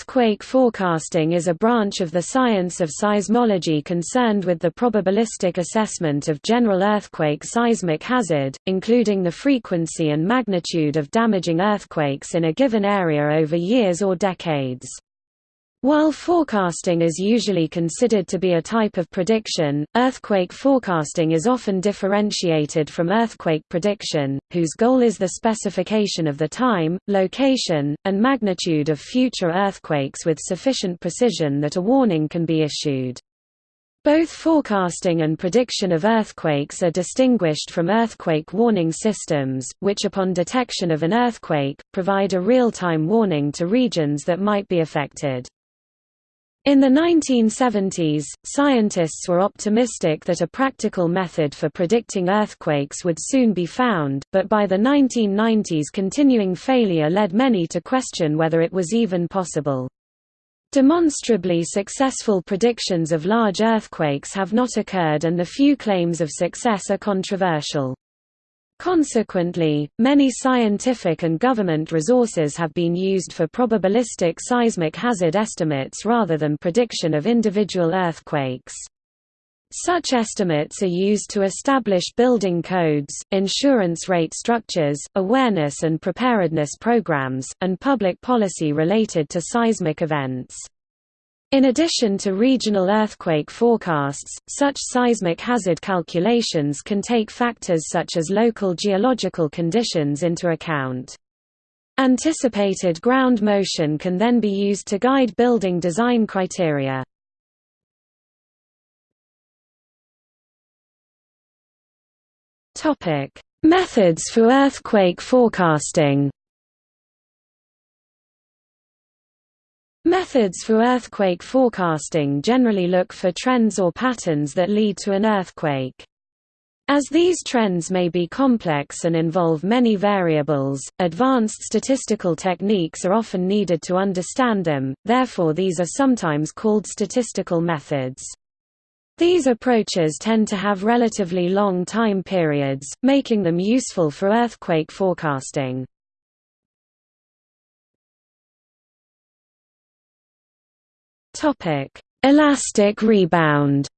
Earthquake forecasting is a branch of the science of seismology concerned with the probabilistic assessment of general earthquake seismic hazard, including the frequency and magnitude of damaging earthquakes in a given area over years or decades. While forecasting is usually considered to be a type of prediction, earthquake forecasting is often differentiated from earthquake prediction, whose goal is the specification of the time, location, and magnitude of future earthquakes with sufficient precision that a warning can be issued. Both forecasting and prediction of earthquakes are distinguished from earthquake warning systems, which upon detection of an earthquake, provide a real-time warning to regions that might be affected. In the 1970s, scientists were optimistic that a practical method for predicting earthquakes would soon be found, but by the 1990s continuing failure led many to question whether it was even possible. Demonstrably successful predictions of large earthquakes have not occurred and the few claims of success are controversial. Consequently, many scientific and government resources have been used for probabilistic seismic hazard estimates rather than prediction of individual earthquakes. Such estimates are used to establish building codes, insurance rate structures, awareness and preparedness programs, and public policy related to seismic events. In addition to regional earthquake forecasts, such seismic hazard calculations can take factors such as local geological conditions into account. Anticipated ground motion can then be used to guide building design criteria. Methods for earthquake forecasting Methods for earthquake forecasting generally look for trends or patterns that lead to an earthquake. As these trends may be complex and involve many variables, advanced statistical techniques are often needed to understand them, therefore these are sometimes called statistical methods. These approaches tend to have relatively long time periods, making them useful for earthquake forecasting. Topic: Elastic rebound.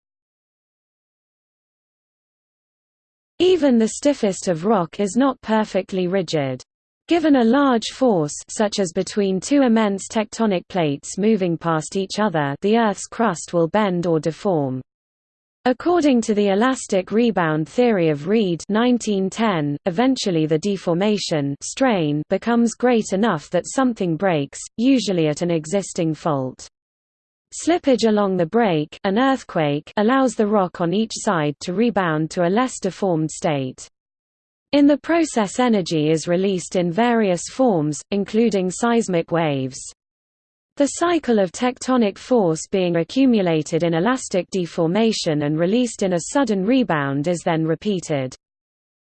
Even the stiffest of rock is not perfectly rigid. Given a large force such as between two immense tectonic plates moving past each other the Earth's crust will bend or deform. According to the elastic rebound theory of Reid 1910, eventually the deformation strain becomes great enough that something breaks, usually at an existing fault. Slippage along the break an earthquake allows the rock on each side to rebound to a less deformed state. In the process energy is released in various forms, including seismic waves. The cycle of tectonic force being accumulated in elastic deformation and released in a sudden rebound is then repeated.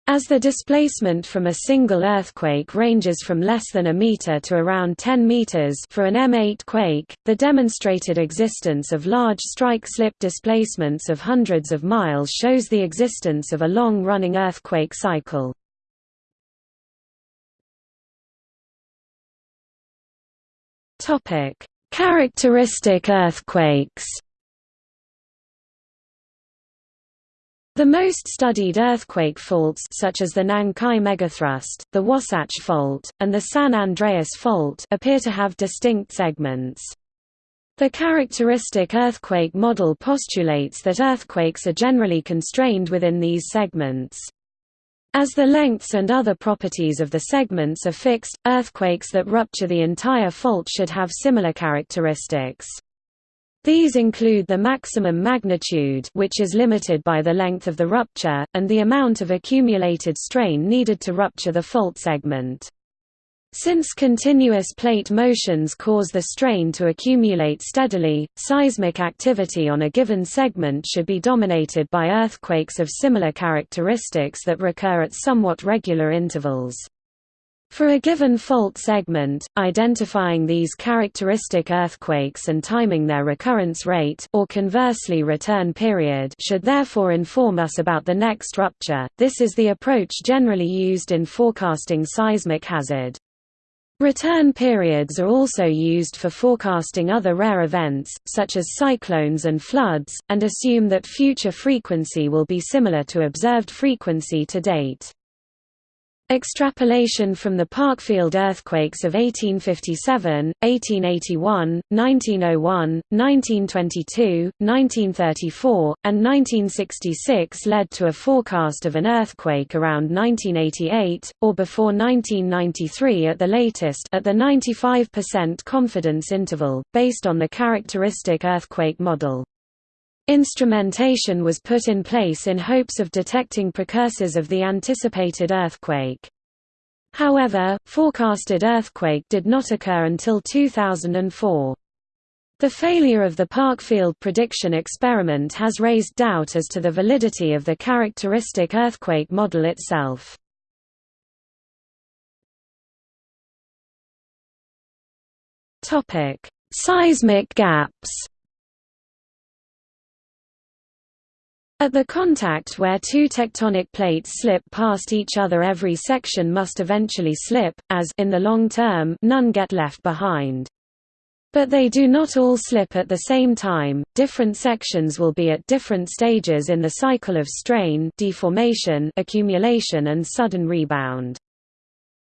As the displacement from a single earthquake ranges from less than a meter to around 10 meters for an M8 quake, the demonstrated existence of large strike-slip displacements of hundreds of miles shows the existence of a long-running earthquake cycle. Characteristic earthquakes The most studied earthquake faults such as the Nankai Megathrust, the Wasatch Fault, and the San Andreas Fault appear to have distinct segments. The characteristic earthquake model postulates that earthquakes are generally constrained within these segments. As the lengths and other properties of the segments are fixed, earthquakes that rupture the entire fault should have similar characteristics. These include the maximum magnitude which is limited by the length of the rupture, and the amount of accumulated strain needed to rupture the fault segment. Since continuous plate motions cause the strain to accumulate steadily, seismic activity on a given segment should be dominated by earthquakes of similar characteristics that recur at somewhat regular intervals. For a given fault segment, identifying these characteristic earthquakes and timing their recurrence rate or conversely return period should therefore inform us about the next rupture. This is the approach generally used in forecasting seismic hazard. Return periods are also used for forecasting other rare events, such as cyclones and floods, and assume that future frequency will be similar to observed frequency to date. Extrapolation from the Parkfield earthquakes of 1857, 1881, 1901, 1922, 1934, and 1966 led to a forecast of an earthquake around 1988, or before 1993 at the latest at the 95% confidence interval, based on the characteristic earthquake model. Instrumentation was put in place in hopes of detecting precursors of the anticipated earthquake. However, forecasted earthquake did not occur until 2004. The failure of the Parkfield prediction experiment has raised doubt as to the validity of the characteristic earthquake model itself. Seismic gaps At the contact where two tectonic plates slip past each other every section must eventually slip, as in the long term none get left behind. But they do not all slip at the same time, different sections will be at different stages in the cycle of strain deformation, accumulation and sudden rebound.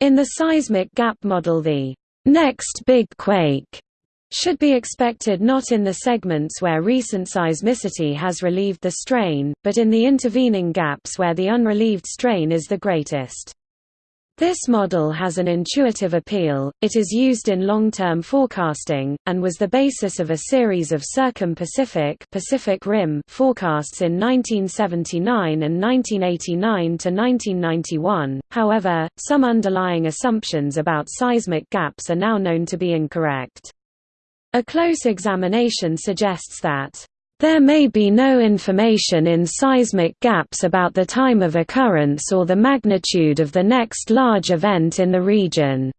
In the seismic gap model the next big quake should be expected not in the segments where recent seismicity has relieved the strain, but in the intervening gaps where the unrelieved strain is the greatest. This model has an intuitive appeal, it is used in long-term forecasting, and was the basis of a series of circum-Pacific Pacific Rim forecasts in 1979 and 1989–1991, however, some underlying assumptions about seismic gaps are now known to be incorrect. A close examination suggests that there may be no information in seismic gaps about the time of occurrence or the magnitude of the next large event in the region.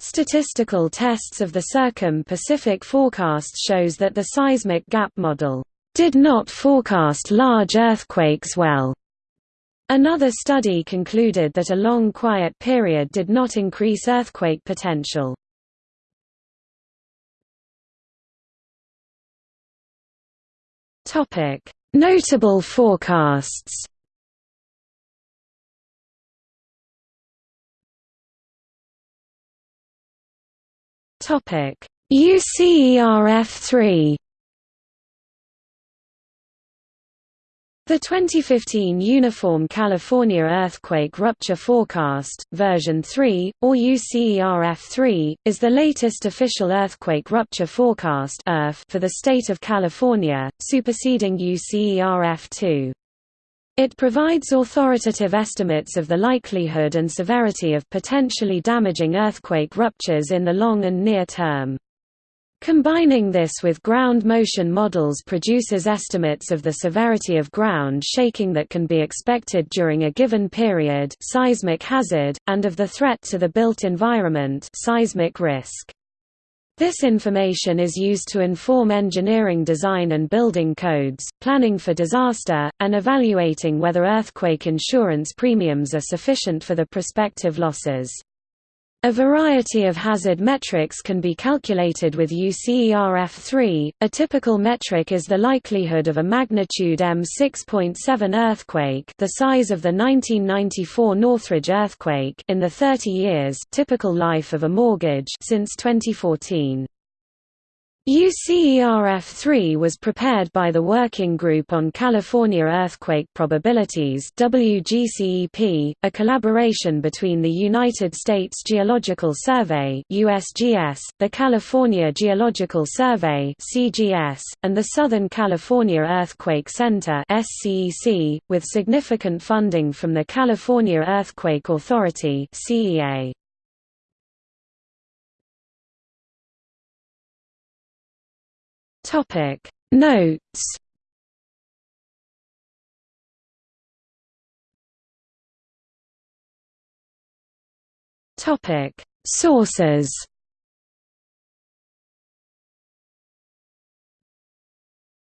Statistical tests of the Circum-Pacific forecast shows that the seismic gap model did not forecast large earthquakes well. Another study concluded that a long quiet period did not increase earthquake potential. Notable forecasts. Topic: UCERF3 The 2015 Uniform California Earthquake Rupture Forecast, version 3, or UCERF3, is the latest official earthquake rupture forecast for the state of California, superseding UCERF2. It provides authoritative estimates of the likelihood and severity of potentially damaging earthquake ruptures in the long and near term. Combining this with ground motion models produces estimates of the severity of ground shaking that can be expected during a given period seismic hazard, and of the threat to the built environment seismic risk. This information is used to inform engineering design and building codes, planning for disaster, and evaluating whether earthquake insurance premiums are sufficient for the prospective losses. A variety of hazard metrics can be calculated with UCERF3. A typical metric is the likelihood of a magnitude M6.7 earthquake, the size of the 1994 Northridge earthquake, in the 30 years typical life of a mortgage since 2014. UCERF-3 was prepared by the Working Group on California Earthquake Probabilities WGCEP, a collaboration between the United States Geological Survey USGS, the California Geological Survey CGS, and the Southern California Earthquake Center SCEC, with significant funding from the California Earthquake Authority CEA. Topic Notes. Topic Sources